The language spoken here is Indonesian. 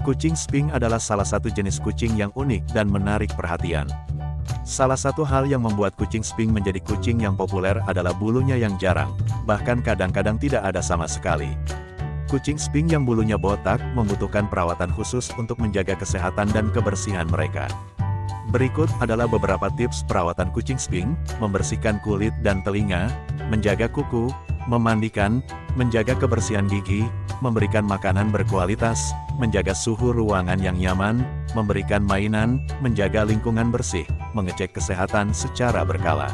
Kucing Sphinx adalah salah satu jenis kucing yang unik dan menarik perhatian. Salah satu hal yang membuat kucing Sphinx menjadi kucing yang populer adalah bulunya yang jarang, bahkan kadang-kadang tidak ada sama sekali. Kucing Sphinx yang bulunya botak membutuhkan perawatan khusus untuk menjaga kesehatan dan kebersihan mereka. Berikut adalah beberapa tips perawatan kucing Sphinx, membersihkan kulit dan telinga, menjaga kuku, memandikan, menjaga kebersihan gigi, memberikan makanan berkualitas, menjaga suhu ruangan yang nyaman, memberikan mainan, menjaga lingkungan bersih, mengecek kesehatan secara berkala.